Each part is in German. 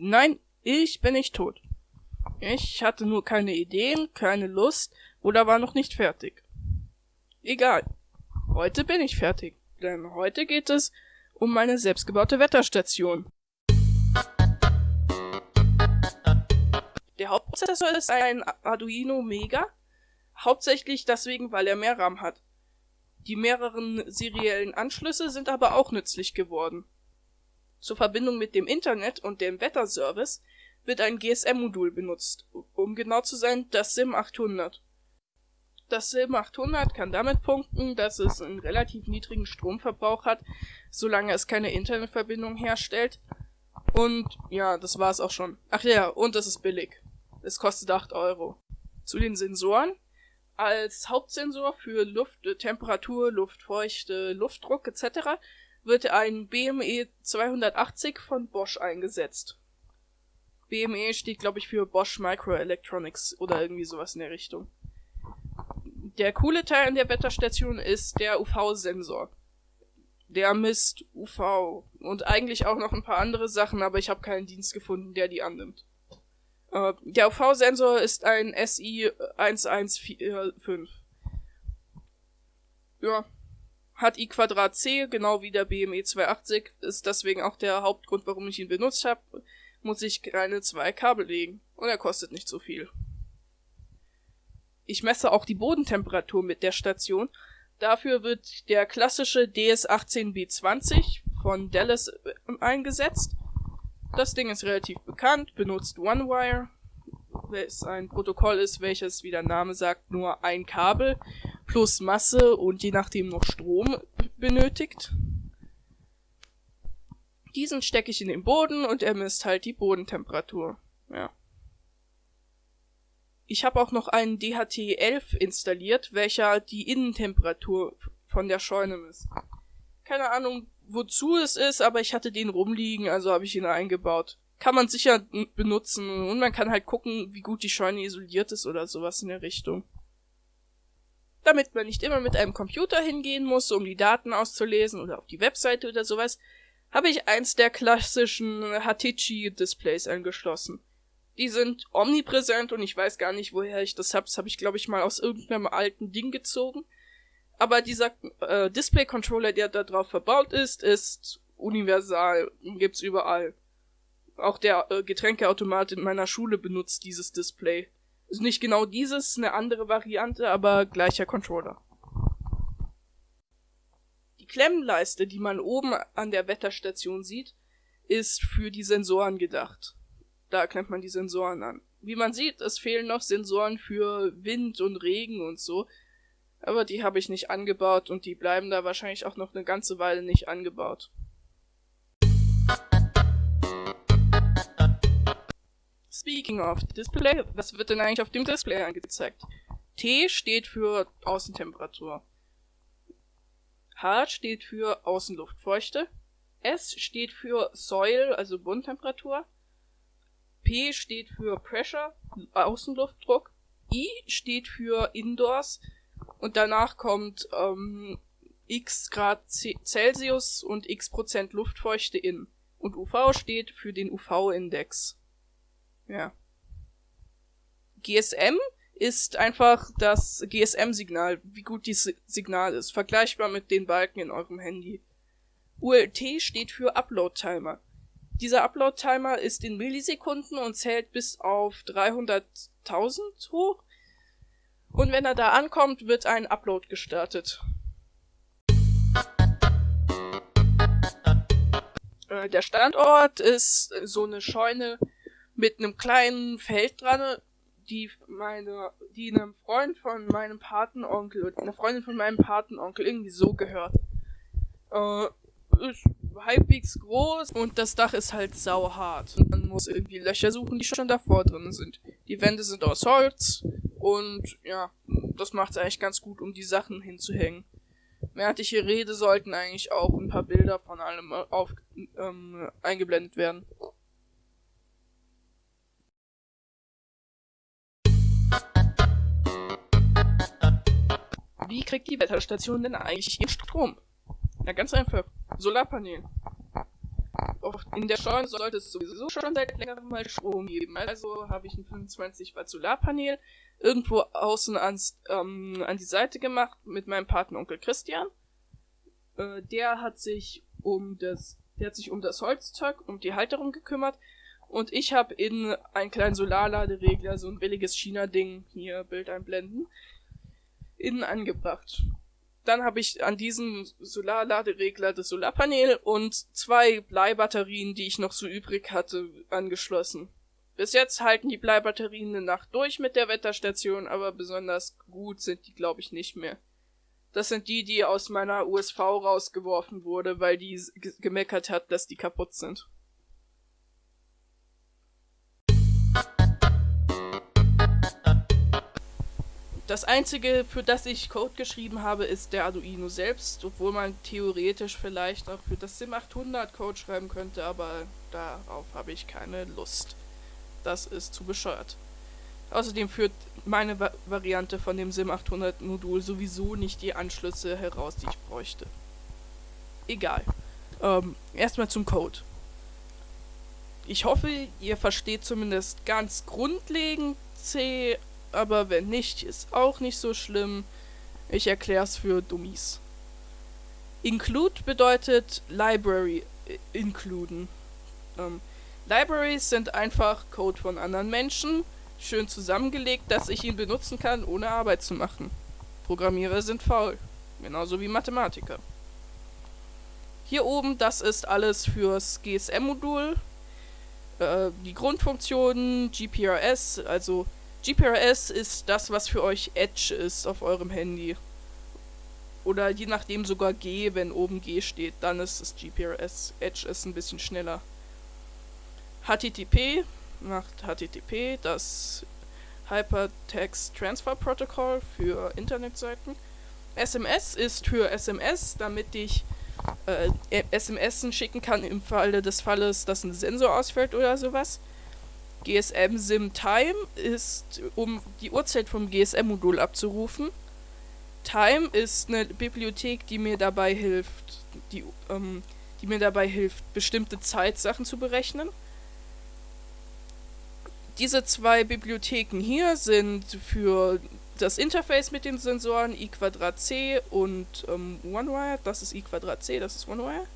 Nein, ich bin nicht tot. Ich hatte nur keine Ideen, keine Lust oder war noch nicht fertig. Egal. Heute bin ich fertig, denn heute geht es um meine selbstgebaute Wetterstation. Der Hauptprozessor ist ein Arduino Mega, hauptsächlich deswegen, weil er mehr RAM hat. Die mehreren seriellen Anschlüsse sind aber auch nützlich geworden. Zur Verbindung mit dem Internet und dem Wetterservice wird ein GSM-Modul benutzt, um genau zu sein, das SIM 800. Das SIM 800 kann damit punkten, dass es einen relativ niedrigen Stromverbrauch hat, solange es keine Internetverbindung herstellt. Und ja, das war's auch schon. Ach ja, und es ist billig. Es kostet 8 Euro. Zu den Sensoren. Als Hauptsensor für Luft, Temperatur, Luftfeuchte, Luftdruck etc. wird ein BME 280 von Bosch eingesetzt. BME steht, glaube ich, für Bosch Microelectronics oder irgendwie sowas in der Richtung. Der coole Teil an der Wetterstation ist der UV-Sensor. Der misst UV und eigentlich auch noch ein paar andere Sachen, aber ich habe keinen Dienst gefunden, der die annimmt. Äh, der UV-Sensor ist ein SI 1145. Ja. Hat I Quadrat C, genau wie der BME 280, ist deswegen auch der Hauptgrund, warum ich ihn benutzt habe. Muss ich keine zwei Kabel legen. Und er kostet nicht so viel. Ich messe auch die Bodentemperatur mit der Station. Dafür wird der klassische DS18B20 von Dallas äh, eingesetzt. Das Ding ist relativ bekannt, benutzt OneWire, es ein Protokoll ist, welches, wie der Name sagt, nur ein Kabel plus Masse und je nachdem noch Strom benötigt. Diesen stecke ich in den Boden und er misst halt die Bodentemperatur. Ja. Ich habe auch noch einen DHT11 installiert, welcher die Innentemperatur von der Scheune misst. Keine Ahnung, wozu es ist, aber ich hatte den rumliegen, also habe ich ihn eingebaut. Kann man sicher benutzen und man kann halt gucken, wie gut die Scheune isoliert ist oder sowas in der Richtung. Damit man nicht immer mit einem Computer hingehen muss, um die Daten auszulesen oder auf die Webseite oder sowas, habe ich eins der klassischen Hatichi-Displays angeschlossen. Die sind omnipräsent und ich weiß gar nicht, woher ich das hab. Das habe ich, glaube ich, mal aus irgendeinem alten Ding gezogen. Aber dieser äh, Display-Controller, der da drauf verbaut ist, ist universal. Gibt's überall. Auch der äh, Getränkeautomat in meiner Schule benutzt dieses Display. Ist nicht genau dieses, eine andere Variante, aber gleicher Controller. Die Klemmenleiste, die man oben an der Wetterstation sieht, ist für die Sensoren gedacht. Da klemmt man die Sensoren an. Wie man sieht, es fehlen noch Sensoren für Wind und Regen und so. Aber die habe ich nicht angebaut und die bleiben da wahrscheinlich auch noch eine ganze Weile nicht angebaut. Speaking of Display, was wird denn eigentlich auf dem Display angezeigt? T steht für Außentemperatur. H steht für Außenluftfeuchte. S steht für Soil, also Bodentemperatur. P steht für Pressure, Außenluftdruck. I steht für Indoors und danach kommt ähm, x Grad Celsius und x Prozent Luftfeuchte in. Und UV steht für den UV-Index. Ja. GSM ist einfach das GSM-Signal, wie gut dieses Signal ist, vergleichbar mit den Balken in eurem Handy. ULT steht für Upload-Timer. Dieser Upload-Timer ist in Millisekunden und zählt bis auf 300.000 hoch. Und wenn er da ankommt, wird ein Upload gestartet. Äh, der Standort ist so eine Scheune mit einem kleinen Feld dran, die meine, die einem Freund von meinem Patenonkel und einer Freundin von meinem Patenonkel irgendwie so gehört. Äh, ist halbwegs groß und das Dach ist halt sauhart. Man muss irgendwie Löcher suchen, die schon davor drin sind. Die Wände sind aus Holz und ja, das macht es eigentlich ganz gut, um die Sachen hinzuhängen. Während ich hier rede, sollten eigentlich auch ein paar Bilder von allem auf, ähm, eingeblendet werden. Wie kriegt die Wetterstation denn eigentlich ihren Strom? Ja, ganz einfach. Solarpanel. in der Scheune sollte es sowieso schon seit längerem mal Strom geben. Also habe ich ein 25 Watt Solarpanel irgendwo außen ans, ähm, an die Seite gemacht mit meinem Patenonkel Christian. Äh, der hat sich um das, der hat sich um das Holzzeug, um die Halterung gekümmert. Und ich habe in einen kleinen Solarladeregler, so ein billiges China-Ding, hier Bild einblenden, innen angebracht. Dann habe ich an diesen Solarladeregler das Solarpanel und zwei Bleibatterien, die ich noch so übrig hatte, angeschlossen. Bis jetzt halten die Bleibatterien eine Nacht durch mit der Wetterstation, aber besonders gut sind die, glaube ich, nicht mehr. Das sind die, die aus meiner USV rausgeworfen wurde, weil die gemeckert hat, dass die kaputt sind. Das einzige, für das ich Code geschrieben habe, ist der Arduino selbst, obwohl man theoretisch vielleicht auch für das SIM 800 Code schreiben könnte, aber darauf habe ich keine Lust. Das ist zu bescheuert. Außerdem führt meine Va Variante von dem SIM 800 Modul sowieso nicht die Anschlüsse heraus, die ich bräuchte. Egal. Ähm, erstmal zum Code. Ich hoffe, ihr versteht zumindest ganz grundlegend C, aber wenn nicht, ist auch nicht so schlimm. Ich erkläre es für Dummies. Include bedeutet Library äh, includen. Ähm, Libraries sind einfach Code von anderen Menschen, schön zusammengelegt, dass ich ihn benutzen kann, ohne Arbeit zu machen. Programmierer sind faul, genauso wie Mathematiker. Hier oben, das ist alles fürs GSM-Modul. Äh, die Grundfunktionen, GPRS, also GPRS ist das, was für euch Edge ist auf eurem Handy. Oder je nachdem sogar G, wenn oben G steht, dann ist es GPRS. Edge ist ein bisschen schneller. HTTP macht HTTP, das Hypertext Transfer Protocol für Internetseiten. SMS ist für SMS, damit ich äh, SMS schicken kann im Falle des Falles, dass ein Sensor ausfällt oder sowas. GSM Sim Time ist, um die Uhrzeit vom GSM-Modul abzurufen. Time ist eine Bibliothek, die mir dabei hilft, die, ähm, die mir dabei hilft, bestimmte Zeitsachen zu berechnen. Diese zwei Bibliotheken hier sind für das Interface mit den Sensoren i C und ähm, OneWire. Das ist i C, das ist OneWire.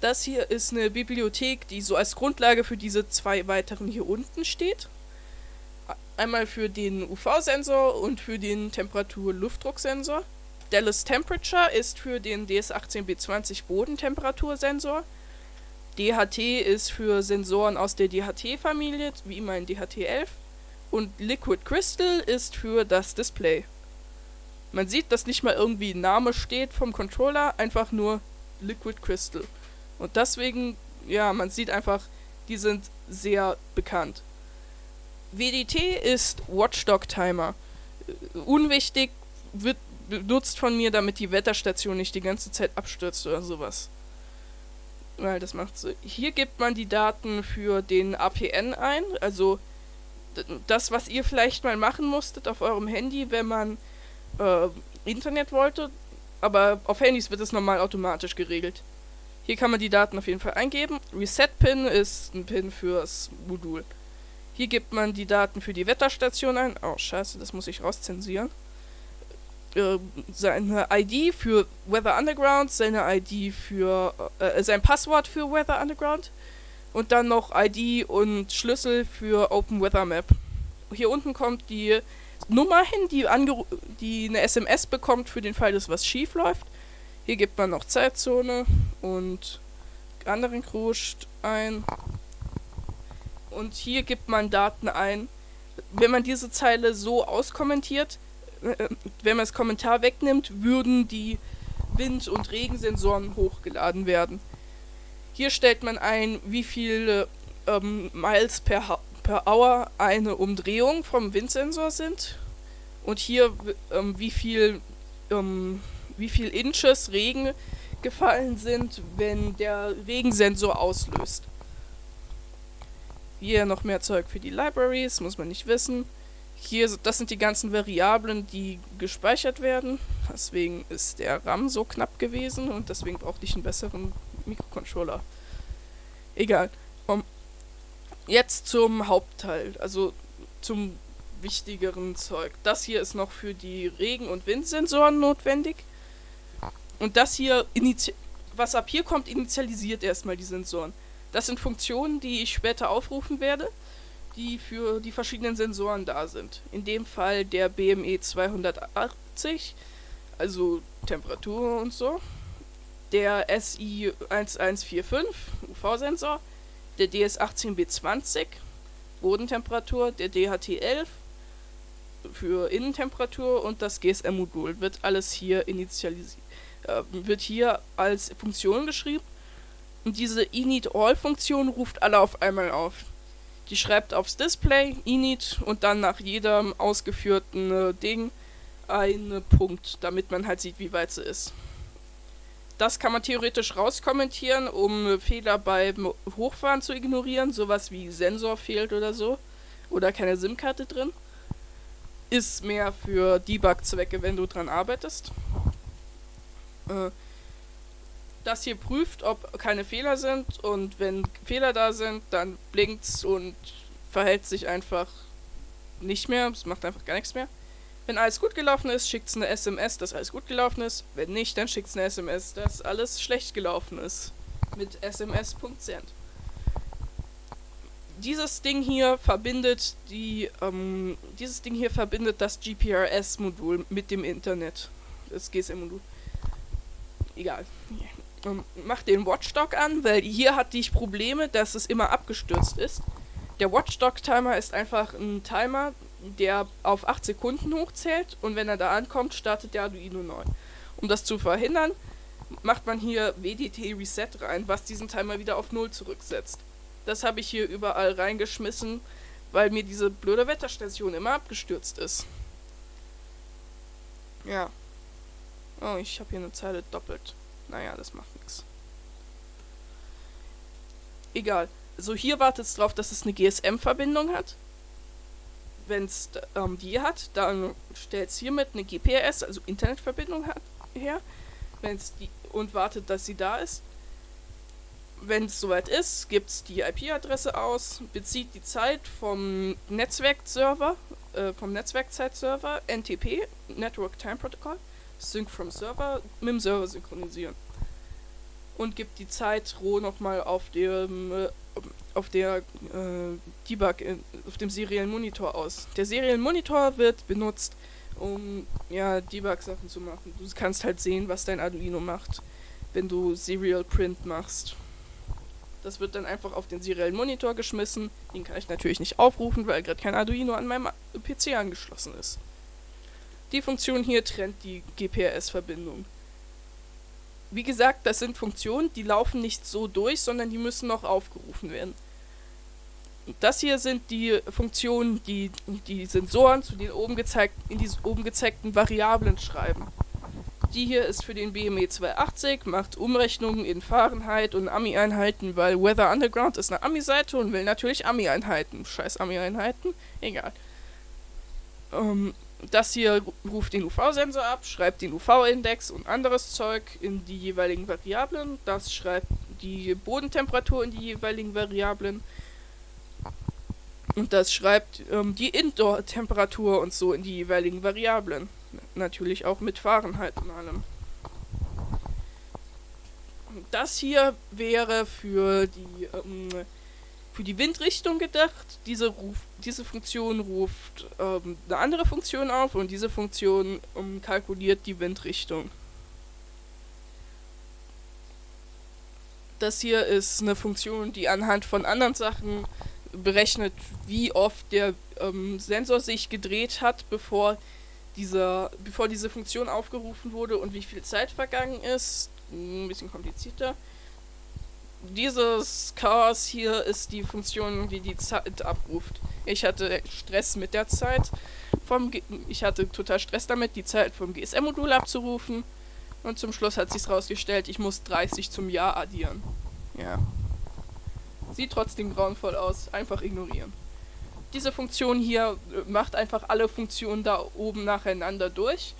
Das hier ist eine Bibliothek, die so als Grundlage für diese zwei weiteren hier unten steht. Einmal für den UV-Sensor und für den Temperatur-Luftdrucksensor. Dallas Temperature ist für den DS18B20 Bodentemperatursensor. DHT ist für Sensoren aus der DHT-Familie, wie mein DHT11. Und Liquid Crystal ist für das Display. Man sieht, dass nicht mal irgendwie Name steht vom Controller, einfach nur Liquid Crystal. Und deswegen, ja, man sieht einfach, die sind sehr bekannt. WDT ist Watchdog Timer. Unwichtig, wird benutzt von mir, damit die Wetterstation nicht die ganze Zeit abstürzt oder sowas. Weil das macht so. Hier gibt man die Daten für den APN ein, also das, was ihr vielleicht mal machen musstet auf eurem Handy, wenn man äh, Internet wollte, aber auf Handys wird es normal automatisch geregelt. Hier kann man die Daten auf jeden Fall eingeben. Reset-Pin ist ein Pin fürs Modul. Hier gibt man die Daten für die Wetterstation ein. Oh, scheiße, das muss ich rauszensieren. Äh, seine ID für Weather Underground, seine ID für äh, sein Passwort für Weather Underground und dann noch ID und Schlüssel für Open Weather Map. Hier unten kommt die Nummer hin, die, die eine SMS bekommt für den Fall, dass was schief läuft. Hier gibt man noch Zeitzone und anderen Kruscht ein. Und hier gibt man Daten ein. Wenn man diese Zeile so auskommentiert, äh, wenn man das Kommentar wegnimmt, würden die Wind- und Regensensoren hochgeladen werden. Hier stellt man ein, wie viele ähm, Miles per, per Hour eine Umdrehung vom Windsensor sind. Und hier, ähm, wie viel, ähm, wie viel Inches Regen gefallen sind, wenn der Regensensor auslöst. Hier noch mehr Zeug für die Libraries, muss man nicht wissen. Hier, das sind die ganzen Variablen, die gespeichert werden. Deswegen ist der RAM so knapp gewesen und deswegen brauchte ich einen besseren Mikrocontroller. Egal. Um, jetzt zum Hauptteil, also zum wichtigeren Zeug. Das hier ist noch für die Regen- und Windsensoren notwendig. Und das hier, was ab hier kommt, initialisiert erstmal die Sensoren. Das sind Funktionen, die ich später aufrufen werde, die für die verschiedenen Sensoren da sind. In dem Fall der BME 280, also Temperatur und so. Der SI 1145, UV-Sensor. Der DS18B20, Bodentemperatur. Der DHT11 für Innentemperatur und das GSM-Modul wird alles hier initialisiert äh, wird hier als Funktion geschrieben. Und diese init-all-Funktion ruft alle auf einmal auf. Die schreibt aufs Display init und dann nach jedem ausgeführten äh, Ding einen Punkt, damit man halt sieht, wie weit sie ist. Das kann man theoretisch rauskommentieren, um Fehler beim Hochfahren zu ignorieren, sowas wie Sensor fehlt oder so. Oder keine SIM-Karte drin. Ist mehr für Debug-Zwecke, wenn du dran arbeitest. Äh, das hier prüft, ob keine Fehler sind und wenn Fehler da sind, dann blinkt's und verhält sich einfach nicht mehr, es macht einfach gar nichts mehr. Wenn alles gut gelaufen ist, schickt es eine SMS, dass alles gut gelaufen ist. Wenn nicht, dann schickt es eine SMS, dass alles schlecht gelaufen ist. Mit sms.send. Dieses Ding hier verbindet die, ähm, dieses Ding hier verbindet das GPRS-Modul mit dem Internet. Das GSM-Modul egal. Ähm, mach den Watchdog an, weil hier hatte ich Probleme, dass es immer abgestürzt ist. Der Watchdog-Timer ist einfach ein Timer, der auf 8 Sekunden hochzählt und wenn er da ankommt, startet der Arduino neu. Um das zu verhindern, macht man hier WDT Reset rein, was diesen Timer wieder auf 0 zurücksetzt. Das habe ich hier überall reingeschmissen, weil mir diese blöde Wetterstation immer abgestürzt ist. Ja. Oh, ich habe hier eine Zeile doppelt. Naja, das macht nichts. Egal. So, hier wartet es darauf, dass es eine GSM-Verbindung hat. Wenn es ähm, die hat, dann stellt es hiermit eine GPS, also Internetverbindung hat, her. Wenn's die, und wartet, dass sie da ist. Wenn es soweit ist, gibt es die IP-Adresse aus, bezieht die Zeit vom Netzwerkserver, äh, vom Netzwerkzeitserver, NTP, Network Time Protocol, Sync from Server mit dem Server synchronisieren. Und gibt die Zeit roh nochmal auf dem äh, auf der äh, Debug in, auf dem seriellen Monitor aus. Der seriellen Monitor wird benutzt, um ja Debug Sachen zu machen. Du kannst halt sehen, was dein Arduino macht, wenn du Serial Print machst. Das wird dann einfach auf den seriellen Monitor geschmissen. Den kann ich natürlich nicht aufrufen, weil gerade kein Arduino an meinem PC angeschlossen ist. Die Funktion hier trennt die GPRS-Verbindung. Wie gesagt, das sind Funktionen, die laufen nicht so durch, sondern die müssen noch aufgerufen werden. Das hier sind die Funktionen, die die Sensoren zu den oben gezeigten, in die oben gezeigten Variablen schreiben. Die hier ist für den BME 280, macht Umrechnungen in Fahrenheit und Ami-Einheiten, weil Weather Underground ist eine Ami-Seite und will natürlich Ami-Einheiten. Scheiß Ami-Einheiten, egal. Ähm, das hier ruft den UV-Sensor ab, schreibt den UV-Index und anderes Zeug in die jeweiligen Variablen. Das schreibt die Bodentemperatur in die jeweiligen Variablen. Und das schreibt ähm, die Indoor-Temperatur und so in die jeweiligen Variablen. Natürlich auch mit Fahrenheit und allem. Das hier wäre für die ähm, für die Windrichtung gedacht. Diese, Ruf, diese Funktion ruft ähm, eine andere Funktion auf und diese Funktion ähm, kalkuliert die Windrichtung. Das hier ist eine Funktion, die anhand von anderen Sachen berechnet, wie oft der ähm, Sensor sich gedreht hat, bevor, dieser, bevor diese Funktion aufgerufen wurde und wie viel Zeit vergangen ist. Ein bisschen komplizierter dieses Chaos hier ist die Funktion, die die Zeit abruft. Ich hatte Stress mit der Zeit. Vom G ich hatte total Stress damit, die Zeit vom GSM-Modul abzurufen. Und zum Schluss hat sich's rausgestellt, ich muss 30 zum Jahr addieren. Ja. Sieht trotzdem grauenvoll aus. Einfach ignorieren. Diese Funktion hier äh, macht einfach alle Funktionen da oben nacheinander durch.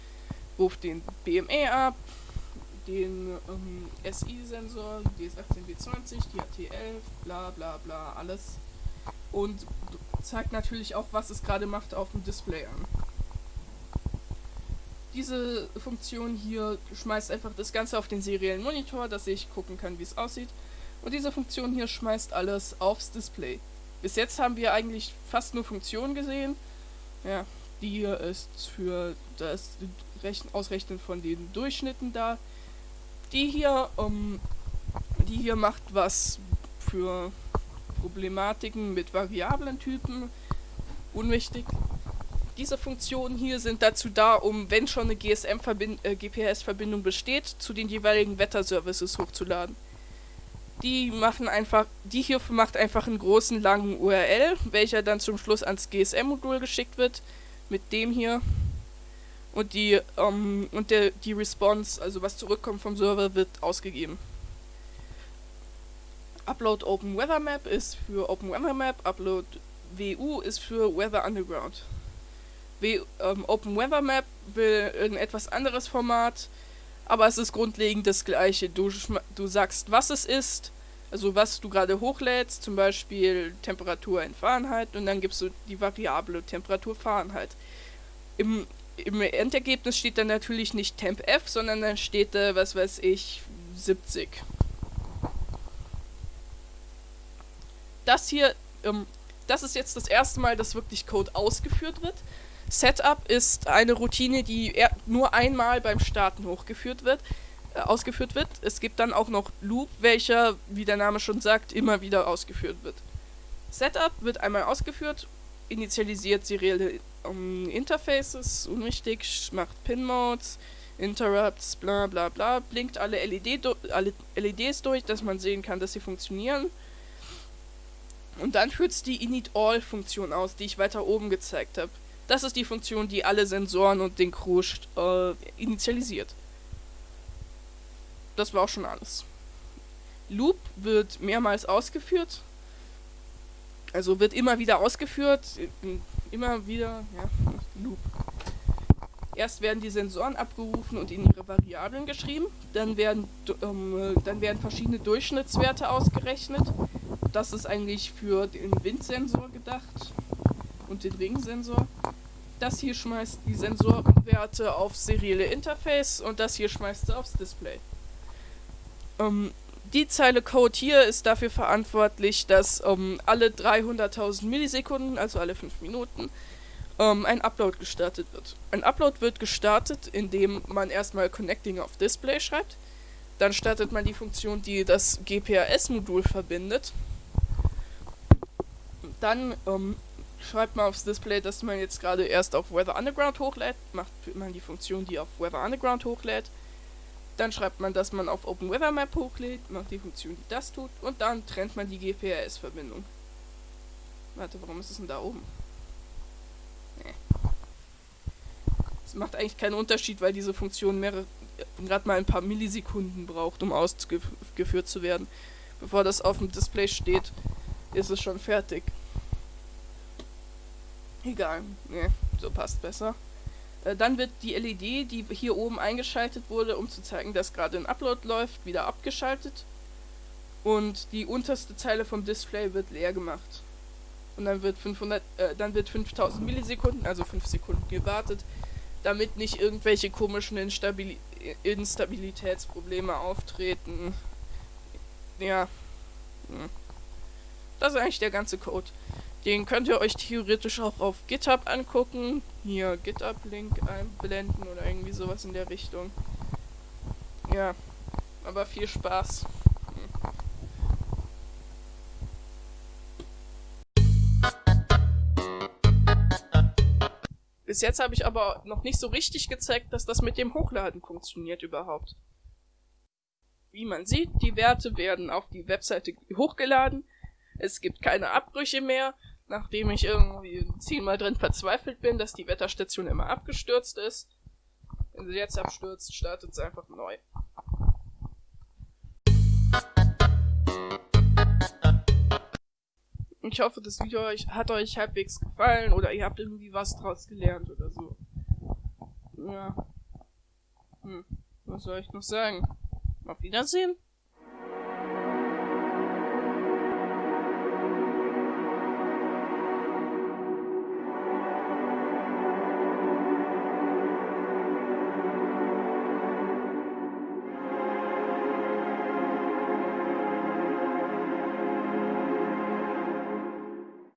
Ruft den BME ab, den ähm, SI-Sensor, DS18B20, die AT11, bla bla bla, alles. Und zeigt natürlich auch, was es gerade macht auf dem Display an. Diese Funktion hier schmeißt einfach das Ganze auf den seriellen Monitor, dass ich gucken kann, wie es aussieht. Und diese Funktion hier schmeißt alles aufs Display. Bis jetzt haben wir eigentlich fast nur Funktionen gesehen. Ja, die ist für das Rechnen, Ausrechnen von den Durchschnitten da. Die hier, um, die hier macht was für Problematiken mit variablen Typen. Unwichtig. Diese Funktionen hier sind dazu da, um, wenn schon eine äh, besteht, zu den jeweiligen Wetterservices hochzuladen. Die machen einfach, die hier macht einfach einen großen langen URL, welcher dann zum Schluss ans GSM-Modul geschickt wird, mit dem hier. Und die, ähm, und der, die Response, also was zurückkommt vom Server, wird ausgegeben. Upload Open Weather Map ist für Open Weather Map, Upload WU ist für Weather Underground. W ähm, Open Weather Map will ein etwas anderes Format, aber es ist grundlegend das gleiche. Du, du sagst, was es ist, also was du gerade hochlädst, zum Beispiel Temperatur in Fahrenheit und dann gibst du die Variable Temperatur Fahrenheit. Im, im Endergebnis steht dann natürlich nicht Temp F, sondern dann steht da, was weiß ich, 70. Das hier, ähm, das ist jetzt das erste Mal, dass wirklich Code ausgeführt wird. Setup ist eine Routine, die nur einmal beim Starten hochgeführt wird, äh, ausgeführt wird. Es gibt dann auch noch Loop, welcher, wie der Name schon sagt, immer wieder ausgeführt wird. Setup wird einmal ausgeführt, initialisiert serielle um, Interfaces, unwichtig, macht Pin-Modes, Interrupts, bla bla bla, blinkt alle, LED alle LEDs durch, dass man sehen kann, dass sie funktionieren. Und dann führt es die Init-All-Funktion aus, die ich weiter oben gezeigt habe. Das ist die Funktion, die alle Sensoren und den Crew äh, initialisiert. Das war auch schon alles. Loop wird mehrmals ausgeführt. Also wird immer wieder ausgeführt. Immer wieder, ja, Loop. Erst werden die Sensoren abgerufen und in ihre Variablen geschrieben. Dann werden, ähm, dann werden verschiedene Durchschnittswerte ausgerechnet. Das ist eigentlich für den Windsensor gedacht und den Ringsensor. Das hier schmeißt die Sensorwerte aufs serielle Interface und das hier schmeißt sie aufs Display. Ähm, die Zeile Code hier ist dafür verantwortlich, dass ähm, alle 300.000 Millisekunden, also alle 5 Minuten, ähm, ein Upload gestartet wird. Ein Upload wird gestartet, indem man erstmal Connecting auf Display schreibt. Dann startet man die Funktion, die das GPRS-Modul verbindet. Dann ähm, schreibt man aufs Display, dass man jetzt gerade erst auf Weather Underground hochlädt, macht man die Funktion, die auf Weather Underground hochlädt. Dann schreibt man, dass man auf Open Weather Map hochlädt, macht die Funktion, die das tut, und dann trennt man die GPRS-Verbindung. Warte, warum ist es denn da oben? Nee. Es macht eigentlich keinen Unterschied, weil diese Funktion mehrere, gerade mal ein paar Millisekunden braucht, um ausgeführt zu werden. Bevor das auf dem Display steht, ist es schon fertig. Egal. Ne, so passt besser. Äh, dann wird die LED, die hier oben eingeschaltet wurde, um zu zeigen, dass gerade ein Upload läuft, wieder abgeschaltet. Und die unterste Zeile vom Display wird leer gemacht. Und dann wird 500, äh, dann wird 5000 Millisekunden, also 5 Sekunden gewartet, damit nicht irgendwelche komischen Instabili Instabilitätsprobleme auftreten. Ja. Hm. Das ist eigentlich der ganze Code. Den könnt ihr euch theoretisch auch auf GitHub angucken. Hier GitHub-Link einblenden oder irgendwie sowas in der Richtung. Ja, aber viel Spaß. Bis jetzt habe ich aber noch nicht so richtig gezeigt, dass das mit dem Hochladen funktioniert überhaupt. Wie man sieht, die Werte werden auf die Webseite hochgeladen. Es gibt keine Abbrüche mehr nachdem ich irgendwie zehnmal drin verzweifelt bin, dass die Wetterstation immer abgestürzt ist. Wenn sie jetzt abstürzt, startet sie einfach neu. Ich hoffe, das Video hat euch halbwegs gefallen oder ihr habt irgendwie was draus gelernt oder so. Ja. Hm, was soll ich noch sagen? Auf Wiedersehen.